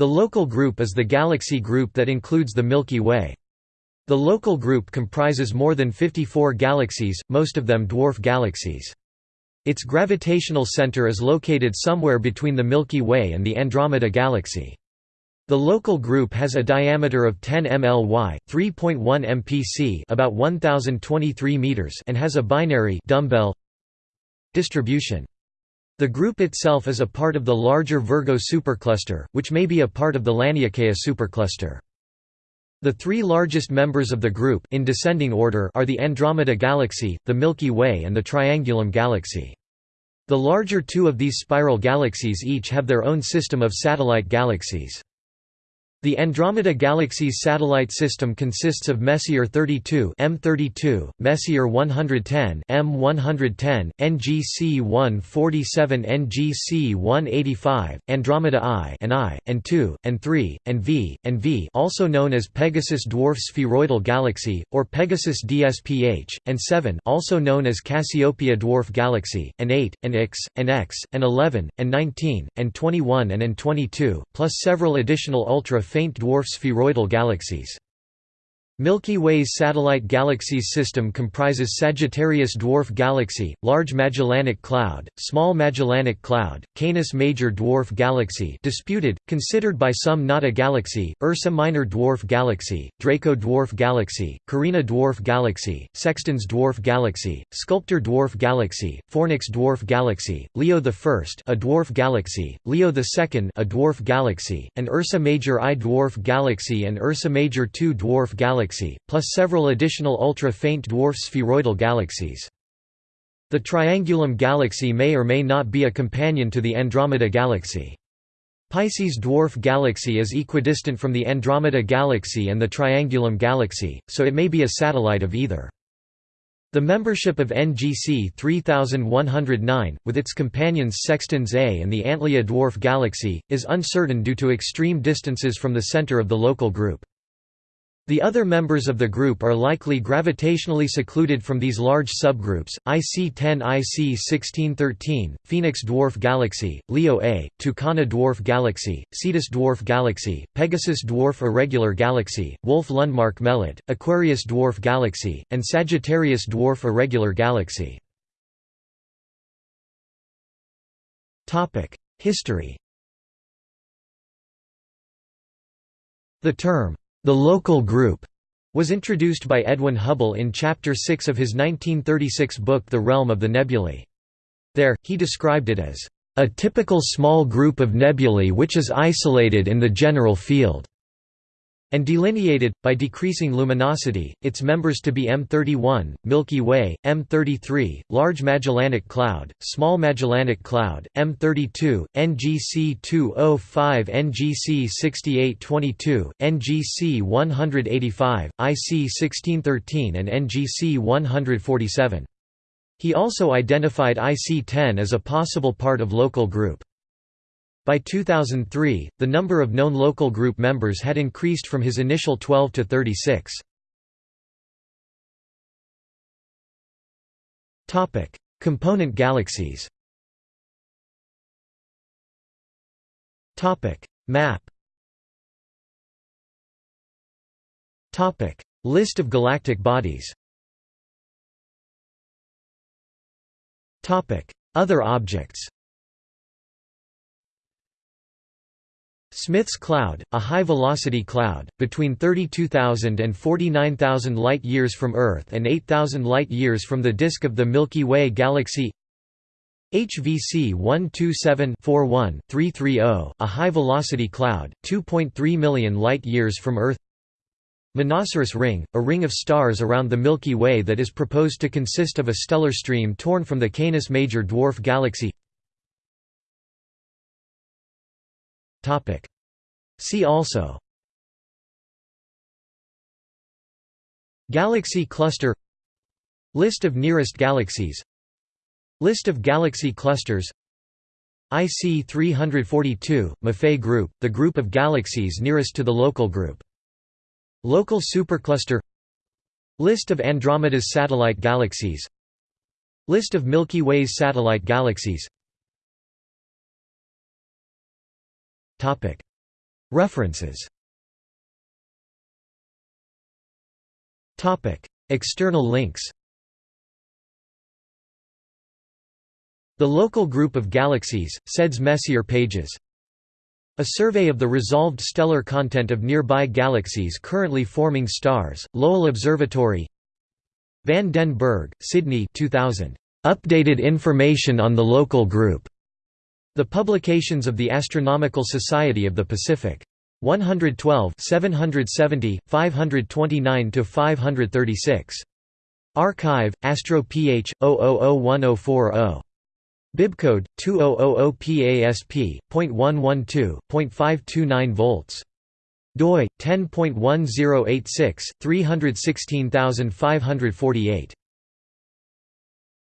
The local group is the galaxy group that includes the Milky Way. The local group comprises more than 54 galaxies, most of them dwarf galaxies. Its gravitational center is located somewhere between the Milky Way and the Andromeda Galaxy. The local group has a diameter of 10 mly, 3.1 mpc, about 1023 meters, and has a binary dumbbell distribution. The group itself is a part of the larger Virgo supercluster, which may be a part of the Laniakea supercluster. The three largest members of the group in descending order are the Andromeda Galaxy, the Milky Way and the Triangulum Galaxy. The larger two of these spiral galaxies each have their own system of satellite galaxies. The Andromeda Galaxy's satellite system consists of Messier 32 M32, Messier 110 M110, NGC 147 NGC 185, Andromeda I and I, and II, and III, and V, and V also known as Pegasus Dwarf Spheroidal Galaxy, or Pegasus DSPH, and 7 also known as Cassiopeia Dwarf Galaxy, and 8, and X, and X, and 11, and 19, and 21 and and 22, plus several additional ultra faint dwarf spheroidal galaxies. Milky Way's satellite galaxies system comprises Sagittarius Dwarf Galaxy, Large Magellanic Cloud, Small Magellanic Cloud, Canis Major Dwarf Galaxy disputed, considered by some not a galaxy, Ursa Minor Dwarf Galaxy, Draco Dwarf Galaxy, Carina Dwarf Galaxy, Sextans Dwarf Galaxy, Sculptor Dwarf Galaxy, Fornax Dwarf Galaxy, Leo I a dwarf galaxy, Leo II a dwarf galaxy, and Ursa Major I Dwarf Galaxy and Ursa Major II Dwarf Galaxy galaxy, plus several additional ultra-faint dwarf spheroidal galaxies. The Triangulum galaxy may or may not be a companion to the Andromeda galaxy. Pisces dwarf galaxy is equidistant from the Andromeda galaxy and the Triangulum galaxy, so it may be a satellite of either. The membership of NGC 3109, with its companions Sextans A and the Antlia dwarf galaxy, is uncertain due to extreme distances from the center of the local group. The other members of the group are likely gravitationally secluded from these large subgroups, IC10 IC1613, Phoenix Dwarf Galaxy, Leo A, Tucana Dwarf Galaxy, Cetus Dwarf Galaxy, Pegasus Dwarf Irregular Galaxy, Wolf-Lundmark Melotte, Aquarius Dwarf Galaxy, and Sagittarius Dwarf Irregular Galaxy. History The term the local group was introduced by Edwin Hubble in Chapter 6 of his 1936 book The Realm of the Nebulae. There, he described it as, "...a typical small group of nebulae which is isolated in the general field." And delineated, by decreasing luminosity, its members to be M31, Milky Way, M33, Large Magellanic Cloud, Small Magellanic Cloud, M32, NGC 205 NGC 6822, NGC 185, IC 1613 and NGC 147. He also identified IC10 as a possible part of local group. By 2003, the number of known local group members had increased from his initial 12 to 36. Topic: Component galaxies. Topic: Map. Topic: List of galactic bodies. Topic: Other objects Smith's cloud, a high-velocity cloud, between 32,000 and 49,000 light-years from Earth and 8,000 light-years from the disk of the Milky Way galaxy. HVC 127-41-330, a high-velocity cloud, 2.3 million light-years from Earth. Monoceros ring, a ring of stars around the Milky Way that is proposed to consist of a stellar stream torn from the Canis Major dwarf galaxy. Topic. See also Galaxy cluster List of nearest galaxies List of galaxy clusters IC 342, Maffei group, the group of galaxies nearest to the local group. Local supercluster List of Andromeda's satellite galaxies List of Milky Way's satellite galaxies References. External links. The local group of galaxies, SEDS Messier pages. A survey of the resolved stellar content of nearby galaxies currently forming stars, Lowell Observatory. Van den Bergh, Sidney 2000. Updated information on the local group. The Publications of the Astronomical Society of the Pacific. 112 770, 529–536. Archive, Astro Ph, 00010440. Bibcode 2000PASP.112.529 volts. doi 10.1086 316548.